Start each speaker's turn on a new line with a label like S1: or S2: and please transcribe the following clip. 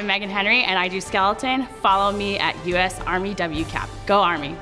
S1: I'm Megan Henry and I do skeleton. Follow me at US Army WCAP. Go Army.